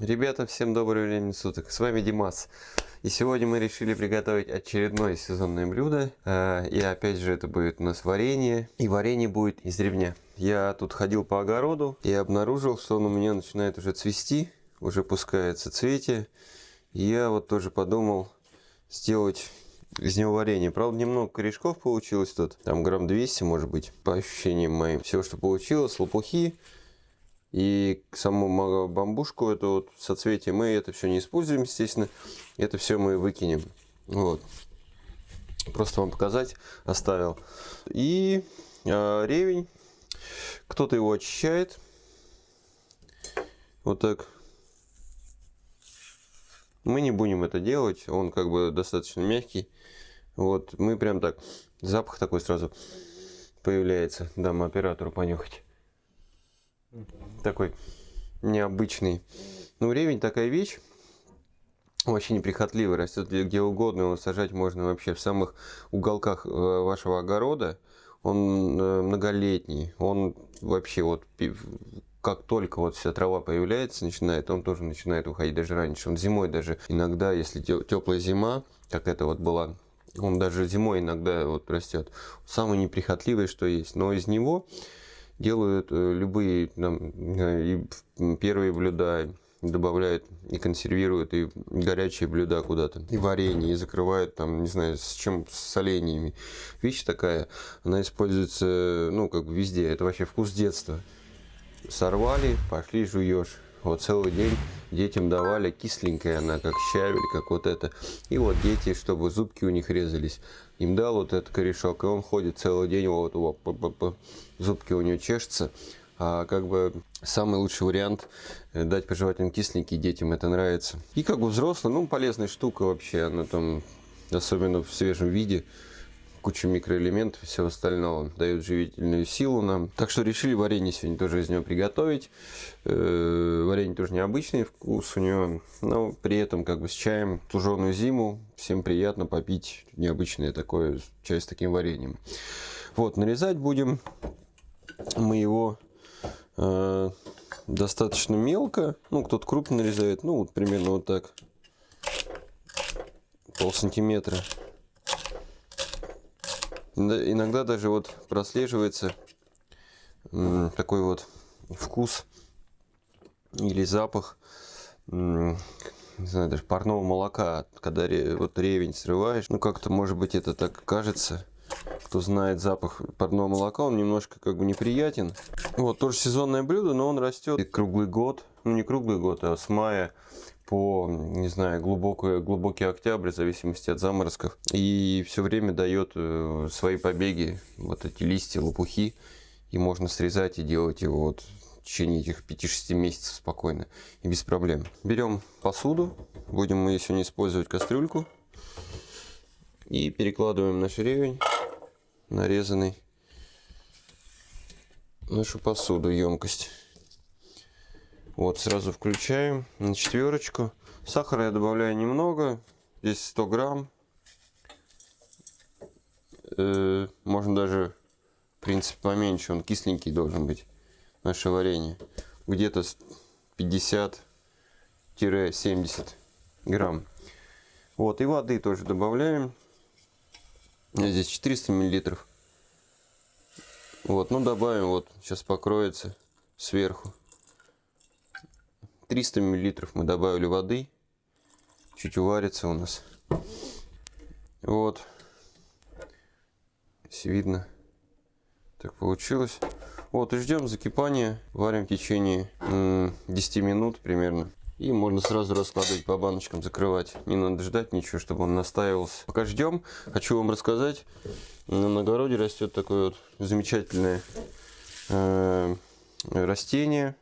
Ребята, всем доброго времени суток, с вами Димас. И сегодня мы решили приготовить очередное сезонное блюдо. Э, и опять же это будет у нас варенье. И варенье будет из ревня. Я тут ходил по огороду и обнаружил, что он у меня начинает уже цвести. Уже пускается цветие. И я вот тоже подумал сделать из него варенье. Правда, немного корешков получилось тут. Там грамм 200, может быть, по ощущениям моим. Все, что получилось, лопухи и саму бамбушку, это вот соцветие, мы это все не используем, естественно. Это все мы выкинем. Вот. Просто вам показать оставил. И э, ревень. Кто-то его очищает. Вот так. Мы не будем это делать. Он как бы достаточно мягкий. Вот. Мы прям так. Запах такой сразу появляется. Дам оператору понюхать такой необычный. Ну, ревень такая вещь, вообще неприхотливый, растет где угодно, его сажать можно вообще в самых уголках э, вашего огорода. Он э, многолетний, он вообще вот как только вот вся трава появляется, начинает, он тоже начинает уходить даже раньше. Он зимой даже иногда, если теплая зима, как это вот была, он даже зимой иногда вот растет. Самый неприхотливый, что есть. Но из него делают э, любые там, и первые блюда, добавляют и консервируют и горячие блюда куда-то, и варенье, и закрывают там, не знаю, с чем, с соленьями. Вещь такая, она используется, ну, как везде, это вообще вкус детства. Сорвали, пошли жуешь. Вот целый день детям давали кисленькая она, как щавель, как вот это. И вот дети, чтобы зубки у них резались, им дал вот этот корешок, и он ходит целый день, вот, вот, вот зубки у него чешутся. А как бы самый лучший вариант э, дать пожевательный кисленький, детям это нравится. И как бы взрослый, ну полезная штука вообще, она там, особенно в свежем виде, куча микроэлементов и всего остального. Дает живительную силу нам. Так что решили варенье сегодня тоже из него приготовить. Э, варенье тоже необычный вкус у него. Но при этом как бы с чаем туженую зиму. Всем приятно попить необычное такое чай с таким вареньем. Вот, нарезать будем мы его э, достаточно мелко. Ну, кто-то крупно нарезает. Ну, вот примерно вот так. Пол сантиметра. Иногда даже вот прослеживается такой вот вкус или запах, не знаю, даже парного молока, когда вот ревень срываешь. Ну, как-то, может быть, это так кажется. Кто знает запах парного молока, он немножко как бы неприятен. Вот, тоже сезонное блюдо, но он растет круглый год. Ну, не круглый год, а с мая по, не знаю, глубокий, глубокий октябрь, в зависимости от заморозков. И все время дает э, свои побеги, вот эти листья, лопухи. И можно срезать и делать его вот в течение этих 5-6 месяцев спокойно и без проблем. Берем посуду, будем мы сегодня использовать кастрюльку. И перекладываем наш ревень, нарезанный, нашу посуду, емкость. Вот, сразу включаем на четверочку. Сахара я добавляю немного, здесь 100 грамм. Э, можно даже, в принципе, поменьше, он кисленький должен быть, наше варенье. Где-то 50-70 грамм. Вот, и воды тоже добавляем. Здесь 400 миллилитров. Вот, ну добавим, вот, сейчас покроется сверху. 300 миллилитров мы добавили воды. Чуть уварится у нас. Вот. Если видно, так получилось. Вот, и ждем закипания. Варим в течение 10 минут примерно. И можно сразу раскладывать по баночкам, закрывать. Не надо ждать ничего, чтобы он настаивался. Пока ждем, хочу вам рассказать. На огороде растет такое вот замечательное э, растение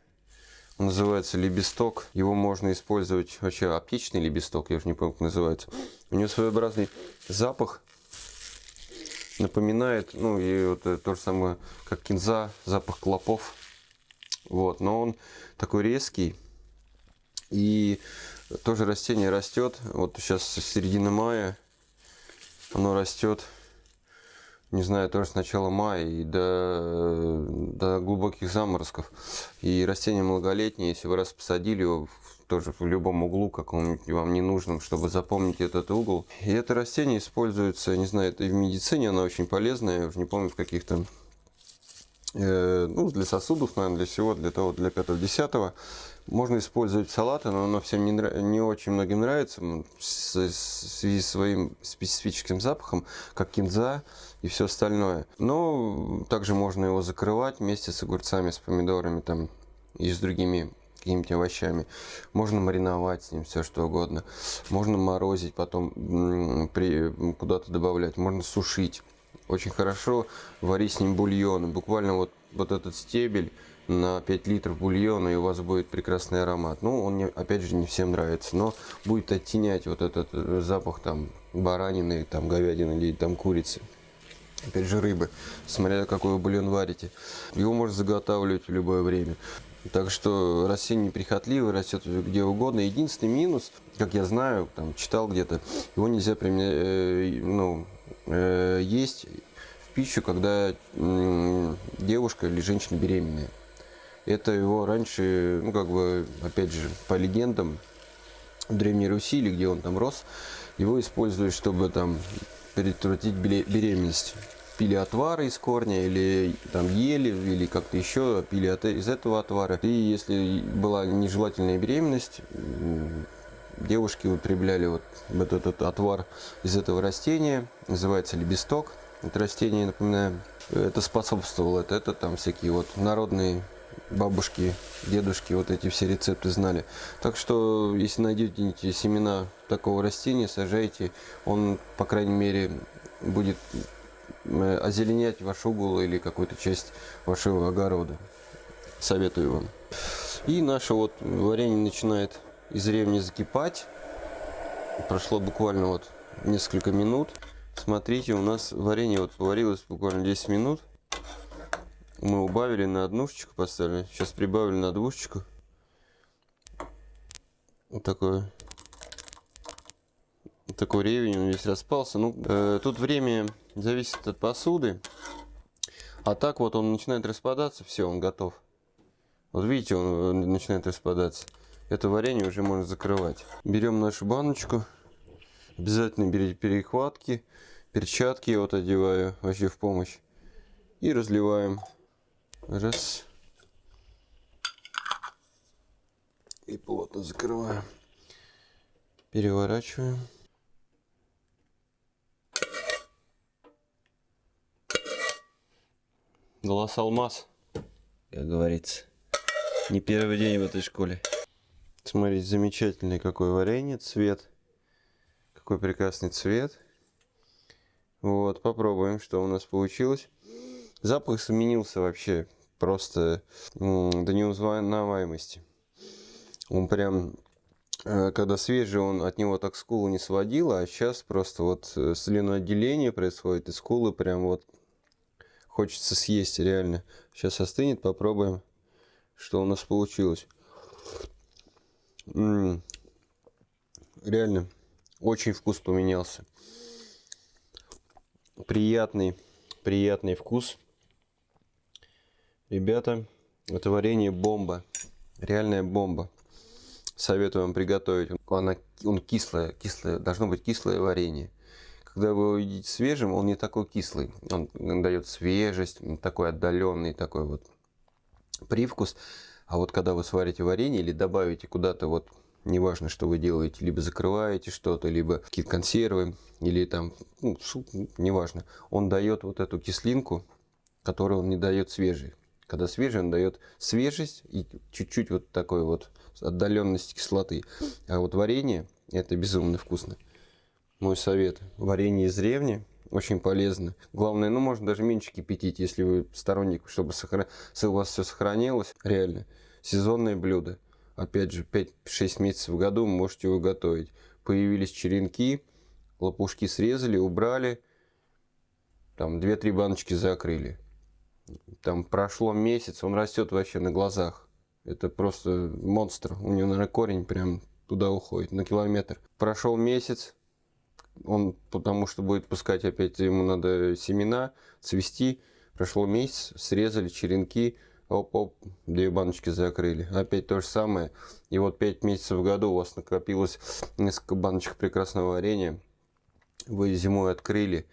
называется лебесток. Его можно использовать, вообще аптечный лебесток, я уже не помню, как называется. У него своеобразный запах, напоминает, ну и вот то же самое, как кинза, запах клопов. Вот, но он такой резкий. И тоже растение растет, вот сейчас с середины мая оно растет не знаю, тоже с начала мая и до, до глубоких заморозков. И растение многолетнее, если вы раз посадили его тоже в любом углу, каком-нибудь вам не нужном, чтобы запомнить этот угол. И это растение используется, не знаю, это и в медицине, оно очень полезное, я уже не помню, в каких-то э, ну, для сосудов, наверное, для всего, для того, для 5-10. Можно использовать салаты, но оно всем не, не очень многим нравится в связи с своим специфическим запахом, как кинза и все остальное. Но также можно его закрывать вместе с огурцами, с помидорами там и с другими какими-то овощами. Можно мариновать с ним все что угодно. Можно морозить, потом куда-то добавлять. Можно сушить. Очень хорошо варить с ним бульоны. Буквально вот, вот этот стебель на 5 литров бульона, и у вас будет прекрасный аромат. Ну, он, не, опять же, не всем нравится, но будет оттенять вот этот э, запах там баранины, там говядины или там курицы. Опять же, рыбы, смотря какой бульон варите. Его можно заготавливать в любое время. Так что растение неприхотливое, растет где угодно. Единственный минус, как я знаю, там читал где-то, его нельзя применять, э, ну, э, есть в пищу, когда э, девушка или женщина беременная. Это его раньше, ну как бы, опять же, по легендам Древней Руси, или где он там рос, его используют, чтобы там предотвратить беременность. Пили отвары из корня, или там ели, или как-то еще пили от, из этого отвара. И если была нежелательная беременность, девушки употребляли вот этот, этот отвар из этого растения, называется лебесток. Это растение, напоминаю, это способствовало, это, это там всякие вот народные бабушки, дедушки вот эти все рецепты знали. Так что, если найдете семена такого растения, сажайте. Он, по крайней мере, будет э, озеленять ваш угол или какую-то часть вашего огорода. Советую вам. И наше вот варенье начинает из ревни закипать. Прошло буквально вот несколько минут. Смотрите, у нас варенье вот поварилось буквально 10 минут мы убавили на однушечку поставили. Сейчас прибавили на двушечку. Вот такой, вот такой ревень, он весь распался. Ну, э, тут время зависит от посуды. А так вот он начинает распадаться, все, он готов. Вот видите, он э, начинает распадаться. Это варенье уже можно закрывать. Берем нашу баночку. Обязательно берите перехватки, перчатки я вот одеваю вообще в помощь. И разливаем. Раз. И плотно закрываем. Переворачиваем. Глаз алмаз, как говорится. Не первый день в этой школе. Смотрите, замечательный какой варенье, цвет. Какой прекрасный цвет. Вот, попробуем, что у нас получилось. Запах сменился вообще просто до неузнаваемости. Он прям, э, когда свежий, он от него так скулу не сводила, а сейчас просто вот э, слюноотделение происходит, и скулы прям вот хочется съесть реально. Сейчас остынет, попробуем, что у нас получилось. М -м -м. Реально, очень вкус поменялся. Приятный, приятный вкус. Ребята, это варенье бомба. Реальная бомба. Советую вам приготовить. Она, он кислое, кислое, должно быть кислое варенье. Когда вы его едите свежим, он не такой кислый. Он дает свежесть, такой отдаленный такой вот привкус. А вот когда вы сварите варенье или добавите куда-то вот неважно, что вы делаете, либо закрываете что-то, либо какие-то консервы, или там ну, суп, неважно, он дает вот эту кислинку, которую он не дает свежий. Когда свежий, он дает свежесть и чуть-чуть вот такой вот отдаленность кислоты. А вот варенье, это безумно вкусно. Мой совет. Варенье из ревни очень полезно. Главное, ну, можно даже меньше кипятить, если вы сторонник, чтобы сохран... у вас все сохранилось. Реально. Сезонное блюдо. Опять же, 5-6 месяцев в году можете его готовить. Появились черенки, лопушки срезали, убрали. Там 2-3 баночки закрыли там прошло месяц, он растет вообще на глазах. Это просто монстр. У него, наверное, корень прям туда уходит, на километр. Прошел месяц, он потому что будет пускать опять, ему надо семена, цвести. Прошло месяц, срезали черенки, оп-оп, две баночки закрыли. Опять то же самое. И вот 5 месяцев в году у вас накопилось несколько баночек прекрасного варенья. Вы зимой открыли,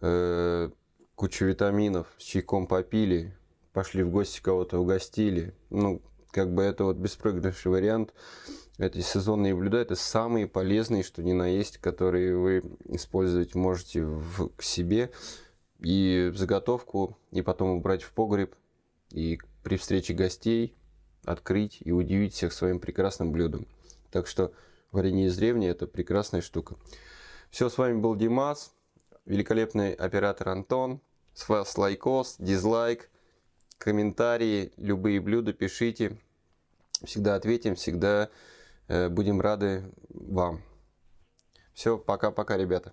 э, кучу витаминов, с чайком попили, пошли в гости кого-то угостили. Ну, как бы это вот беспроигрышный вариант. Эти сезонные блюда это самые полезные, что ни на есть, которые вы использовать можете в, к себе и в заготовку, и потом убрать в погреб, и при встрече гостей открыть и удивить всех своим прекрасным блюдом. Так что варенье из древней это прекрасная штука. Все, с вами был Димас, великолепный оператор Антон. С вас лайкос, дизлайк, комментарии, любые блюда пишите. Всегда ответим, всегда э, будем рады вам. Все, пока-пока, ребята.